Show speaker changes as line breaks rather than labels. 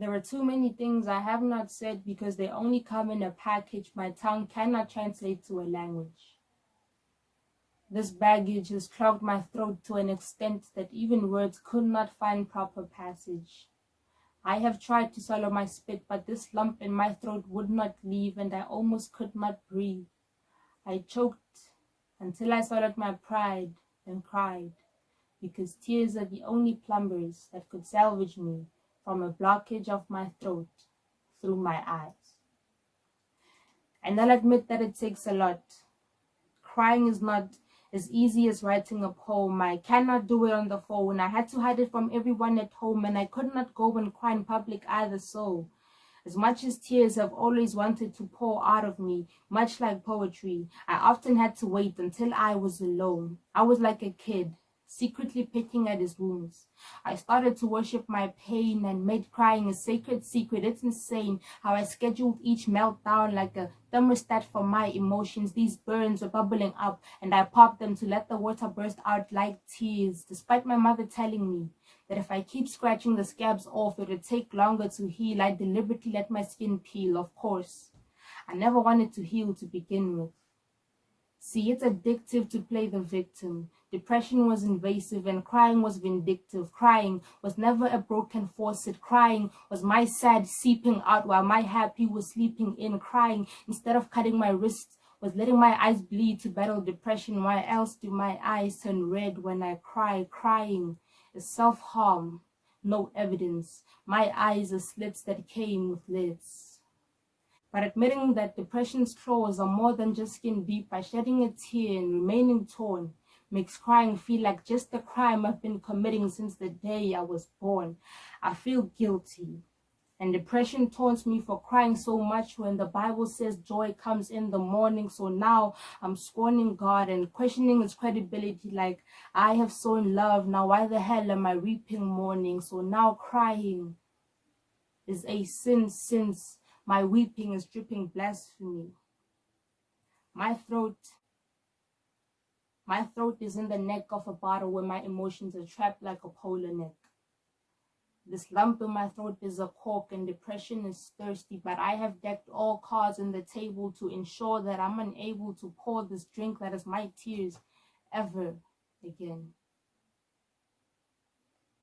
There are too many things I have not said because they only come in a package my tongue cannot translate to a language. This baggage has clogged my throat to an extent that even words could not find proper passage. I have tried to swallow my spit, but this lump in my throat would not leave, and I almost could not breathe. I choked until I swallowed my pride and cried, because tears are the only plumbers that could salvage me from a blockage of my throat through my eyes. And I'll admit that it takes a lot. Crying is not as easy as writing a poem. I cannot do it on the phone. I had to hide it from everyone at home and I could not go and cry in public either so. As much as tears have always wanted to pour out of me, much like poetry, I often had to wait until I was alone. I was like a kid, secretly picking at his wounds. I started to worship my pain and made crying a sacred secret. It's insane how I scheduled each meltdown like a thermostat for my emotions. These burns were bubbling up and I popped them to let the water burst out like tears, despite my mother telling me that if I keep scratching the scabs off, it would take longer to heal. I deliberately let my skin peel, of course. I never wanted to heal to begin with. See, it's addictive to play the victim. Depression was invasive and crying was vindictive. Crying was never a broken faucet. Crying was my sad seeping out while my happy was sleeping in. Crying, instead of cutting my wrists, was letting my eyes bleed to battle depression. Why else do my eyes turn red when I cry? Crying is self-harm, no evidence. My eyes are slits that came with lids. But admitting that depression's claws are more than just skin deep by shedding a tear and remaining torn makes crying feel like just the crime I've been committing since the day I was born. I feel guilty. And depression taunts me for crying so much when the Bible says joy comes in the morning. So now I'm scorning God and questioning his credibility like I have sown love. Now why the hell am I reaping mourning? So now crying is a sin since my weeping is dripping blasphemy. My throat my throat is in the neck of a bottle where my emotions are trapped like a polar neck. This lump in my throat is a cork and depression is thirsty, but I have decked all cards on the table to ensure that I'm unable to pour this drink that is my tears ever again.